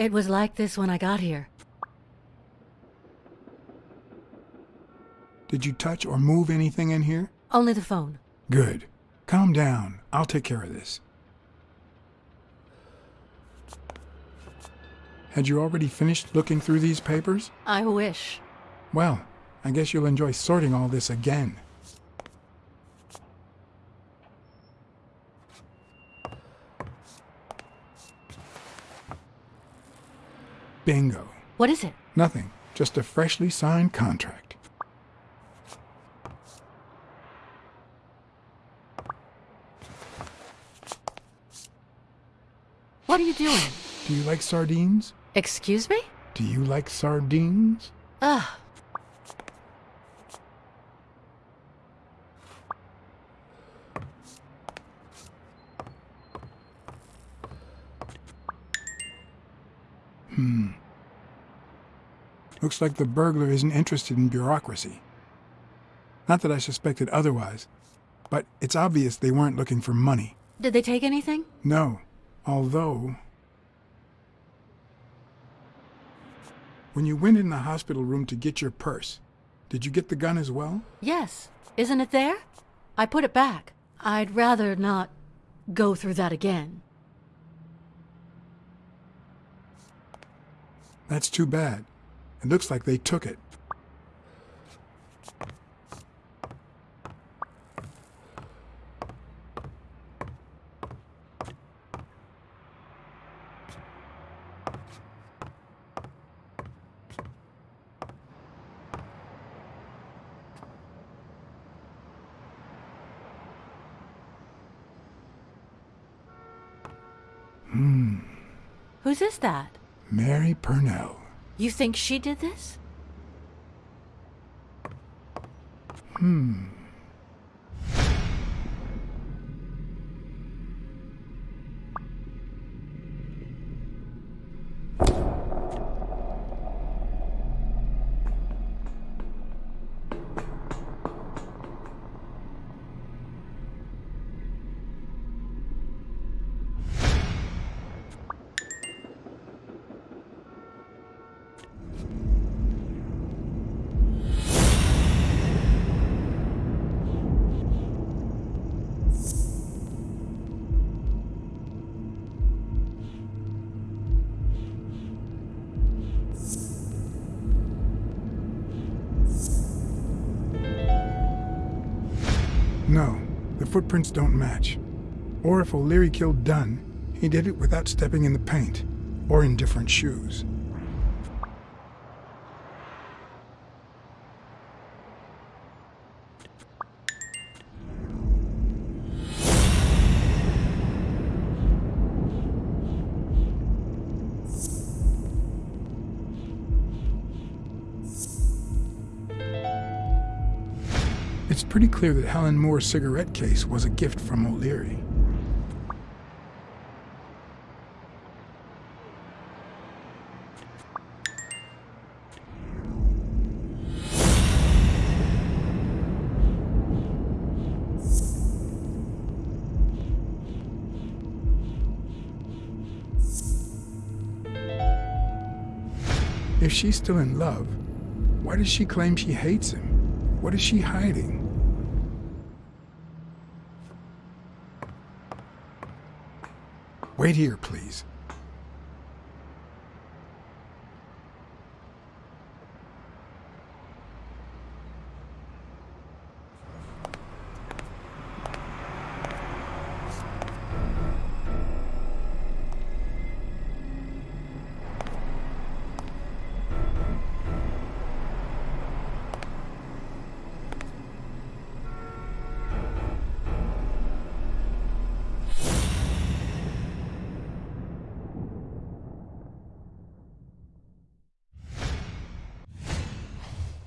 It was like this when I got here. Did you touch or move anything in here? Only the phone. Good. Calm down. I'll take care of this. Had you already finished looking through these papers? I wish. Well, I guess you'll enjoy sorting all this again. Bingo. What is it? Nothing. Just a freshly signed contract. What are you doing? Do you like sardines? Excuse me? Do you like sardines? Ugh. Hmm. Looks like the burglar isn't interested in bureaucracy. Not that I suspected otherwise, but it's obvious they weren't looking for money. Did they take anything? No, although... When you went in the hospital room to get your purse, did you get the gun as well? Yes. Isn't it there? I put it back. I'd rather not go through that again. That's too bad. It looks like they took it. Hmm. Whose is that? Mary Purnell. You think she did this? Hmm. No, the footprints don't match. Or if O'Leary killed Dunn, he did it without stepping in the paint, or in different shoes. It's pretty clear that Helen Moore's cigarette case was a gift from O'Leary. If she's still in love, why does she claim she hates him? What is she hiding? Wait here, please.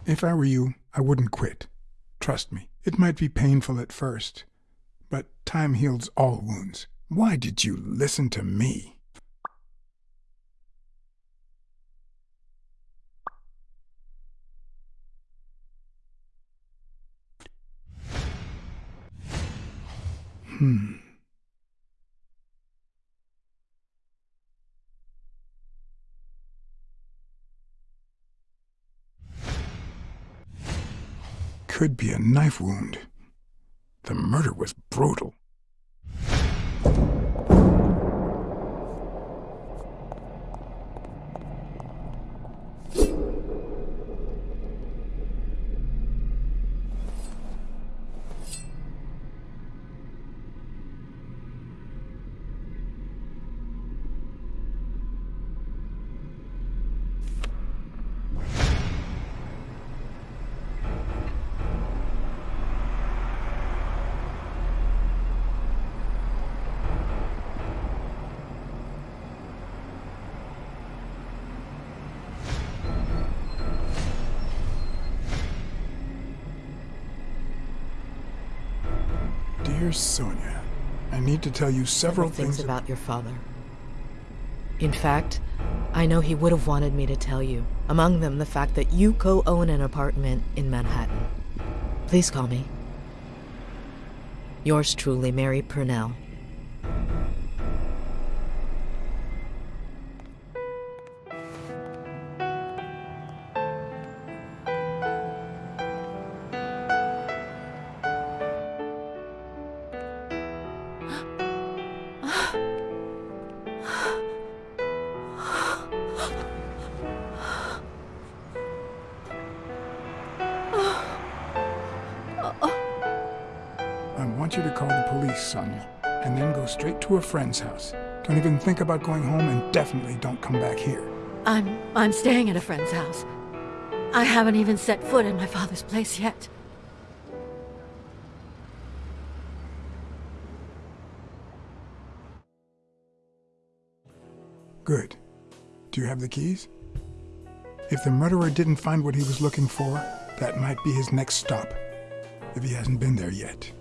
If I were you, I wouldn't quit. Trust me, it might be painful at first, but time heals all wounds. Why did you listen to me? Hmm. Could be a knife wound. The murder was brutal. Sonia, I need to tell you several things things about your father. In fact, I know he would have wanted me to tell you. Among them, the fact that you co own an apartment in Manhattan. Please call me. Yours truly, Mary Purnell. Call Sonia, and then go straight to a friend's house. Don't even think about going home and definitely don't come back here. I'm I'm staying at a friend's house. I haven't even set foot in my father's place yet. Good. Do you have the keys? If the murderer didn't find what he was looking for, that might be his next stop. If he hasn't been there yet.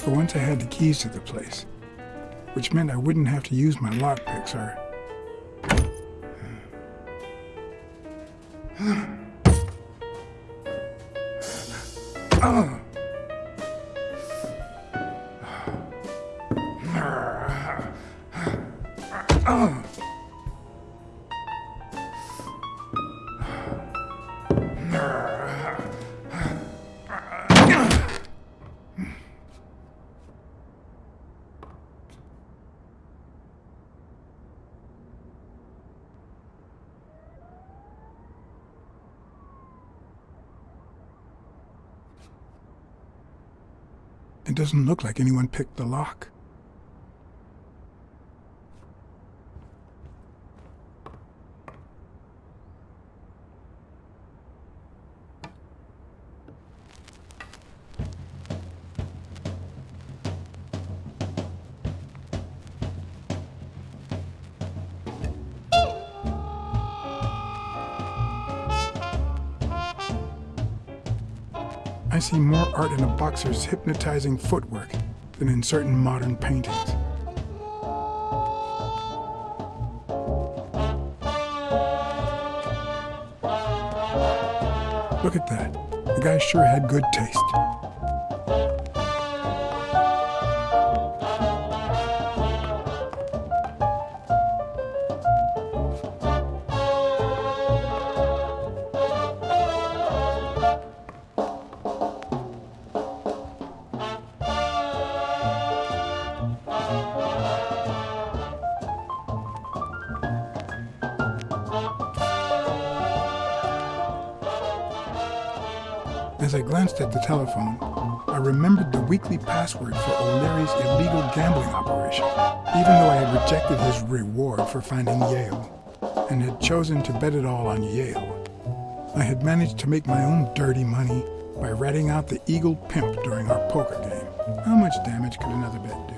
For once I had the keys to the place, which meant I wouldn't have to use my lockpicks or... It doesn't look like anyone picked the lock. See more art in a boxer's hypnotizing footwork than in certain modern paintings. Look at that. The guy sure had good taste. As I glanced at the telephone, I remembered the weekly password for O'Leary's illegal gambling operation, even though I had rejected his reward for finding Yale, and had chosen to bet it all on Yale. I had managed to make my own dirty money by ratting out the Eagle Pimp during our poker game. How much damage could another bet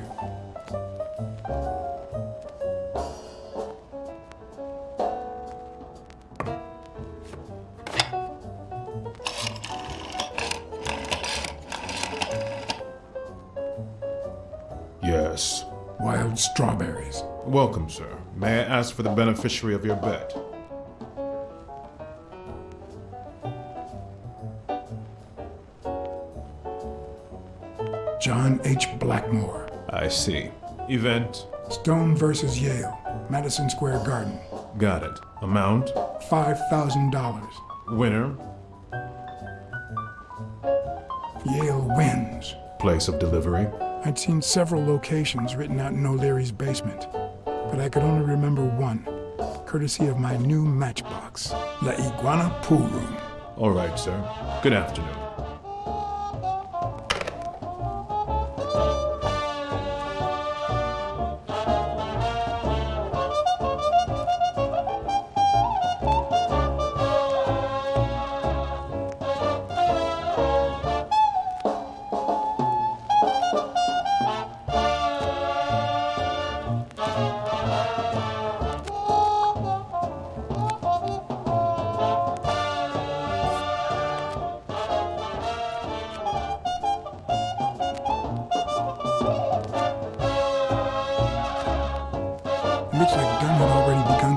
strawberries. Welcome, sir. May I ask for the beneficiary of your bet? John H. Blackmore. I see. Event? Stone versus Yale, Madison Square Garden. Got it. Amount? $5,000. Winner? Yale wins. Place of delivery? I'd seen several locations written out in O'Leary's basement, but I could only remember one, courtesy of my new matchbox, La Iguana Pool Room. All right, sir. Good afternoon.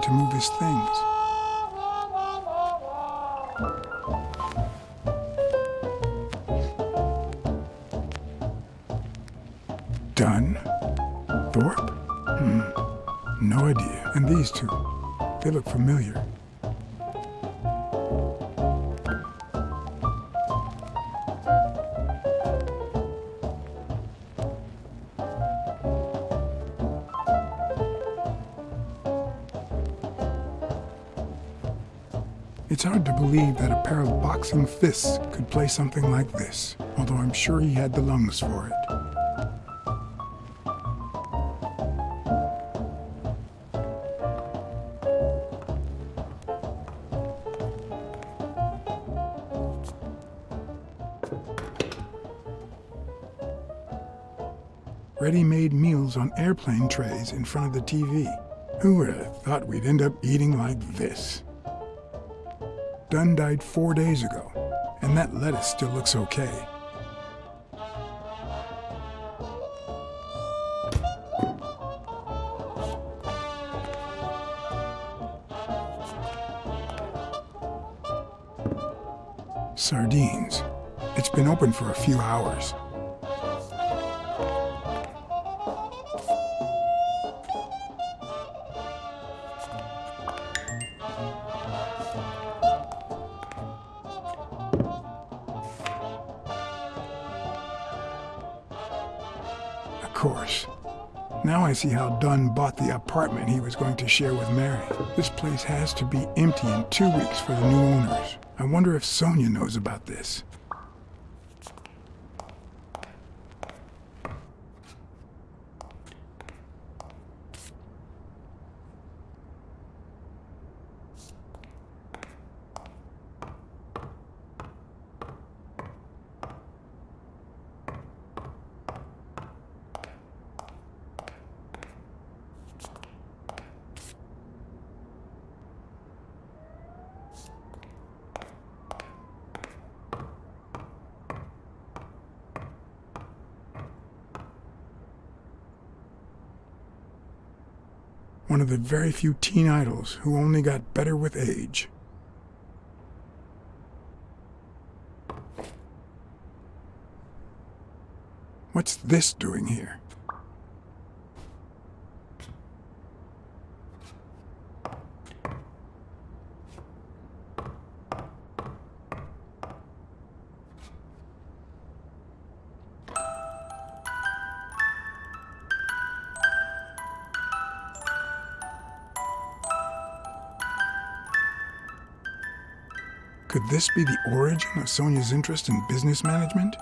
To move his things. Dunn? Thorpe? Hmm. No idea. And these two? They look familiar. It's hard to believe that a pair of boxing fists could play something like this, although I'm sure he had the lungs for it. Ready-made meals on airplane trays in front of the TV. Who would have thought we'd end up eating like this? Dunn died four days ago, and that lettuce still looks okay. Sardines. It's been open for a few hours. Course. Now I see how Dunn bought the apartment he was going to share with Mary. This place has to be empty in two weeks for the new owners. I wonder if Sonia knows about this. One of the very few teen idols who only got better with age. What's this doing here? Could this be the origin of Sonia's interest in business management?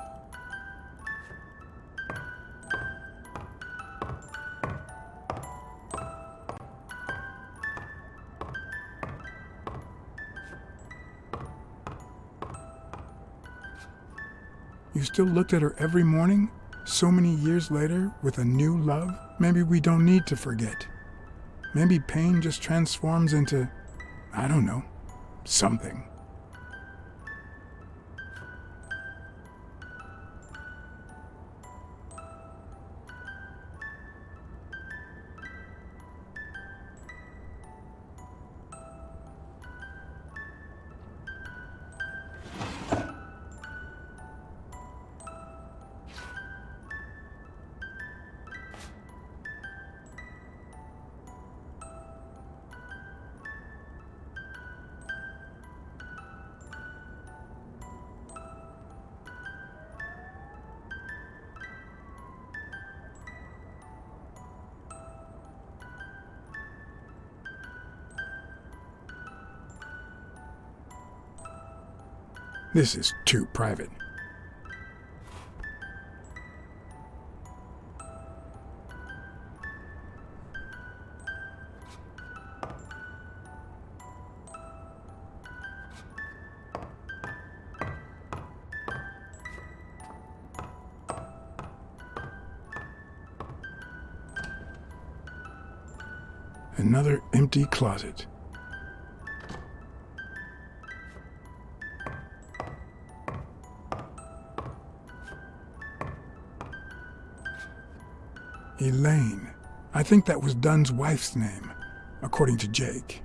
You still looked at her every morning, so many years later, with a new love? Maybe we don't need to forget. Maybe pain just transforms into, I don't know, something. This is too private. Another empty closet. Elaine. I think that was Dunn's wife's name, according to Jake.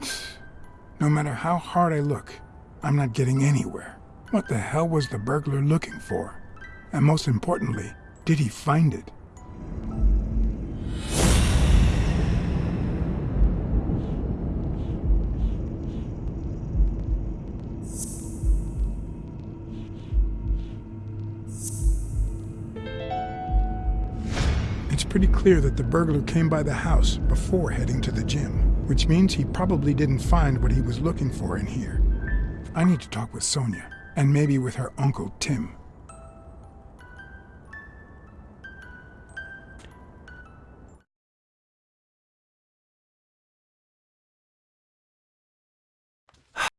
No matter how hard I look, I'm not getting anywhere. What the hell was the burglar looking for? And most importantly, did he find it? Pretty clear that the burglar came by the house before heading to the gym, which means he probably didn't find what he was looking for in here. I need to talk with Sonia, and maybe with her uncle Tim.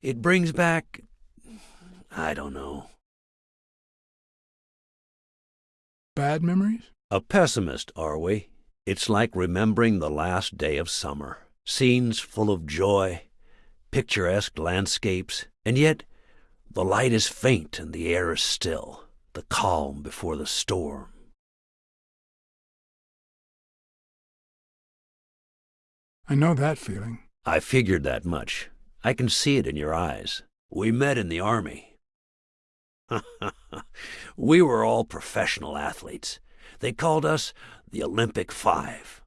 It brings back. I don't know. Bad memories? A pessimist, are we? It's like remembering the last day of summer. Scenes full of joy, picturesque landscapes, and yet the light is faint and the air is still, the calm before the storm. I know that feeling. I figured that much. I can see it in your eyes. We met in the Army. we were all professional athletes. They called us the Olympic Five.